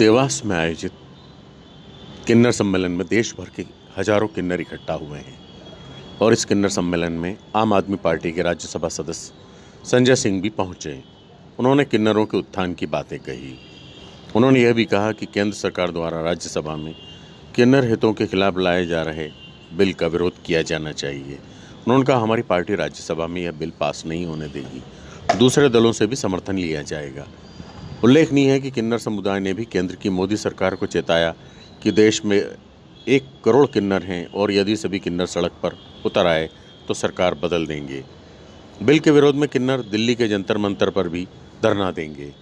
देवास में आयोजित किन्नर सम्मेलन में देश भर के हज़ारों किन्नर इकट्ठा हुए हैं। और इस किन्नर सम्मेलन में आम आदमी पार्टी के राज्यसभा सदस्य संजय सिंह भी पहुँचे। उन्होंने किन्नरों के उत्थान की बातें कही। उन्होंने यह भी कहा कि केंद्र सरकार द्वारा राज्यसभा में किन्नर हितों के खिलाफ लाए जा रहे बिल का विरोध किया जाना चाहिए। उन्होंने कहा, हमारी पार्टी राज्यसभा में यह बिल पास नहीं होने देगी। दूसरे दलों से भी समर्थन लिया जाएगा। उल्लेखनीय है कि किन्नर समुदाय ने भी केंद्र की मोदी सरकार को चेताया कि देश में एक करोड़ किन्नर हैं और यदि सभी किन्नर सड़क पर उतर आए तो सरकार बदल देंगे। बिल के विरोध में किन्नर दिल्ली के जंतर मंतर पर भी धरना देंगे।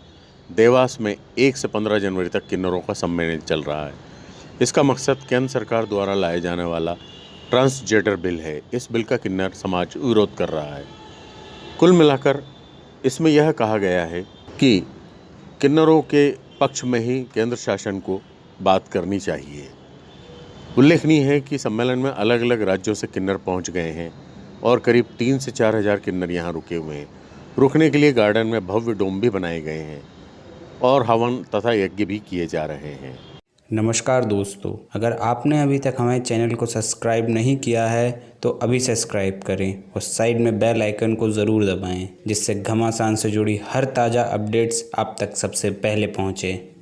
देवास में एक से पंद्रह जनवरी तक किन्नरों का सम्मेलन चल रहा है। इसका मकसद केंद्र सरकार द्वारा लाए जाने वाला ट्रांसजेंडर बिल है। इस बिल का किन्नर समाज विरोध कर रहा है। कुल मिलाकर इसमें यह कहा गया है कि किन्नरों के पक्ष में ही केंद्र शासन को बात करनी चाहिए। उल्लेखनीय है कि सम्मेलन में अलग अलग राज्यों से किन्नर पहुँच गए हैं और करीब तीन से चार हज़ार किन्नर यहाँ रुके हुए हैं। रुकने के लिए गार्डन में भव्य डोम भी बनाए गए हैं और हवन तथा यज्ञ भी किए जा रहे हैं। नमस्कार दोस्तों, अगर आपने अभी तक हमारे चैनल को सब्सक्राइब नहीं किया है तो अभी सब्सक्राइब करें और साइड में बेल आइकन को ज़रूर दबाएँ, जिससे घमासान से जुड़ी हर ताज़ा अपडेट्स आप तक सबसे पहले पहुँचें।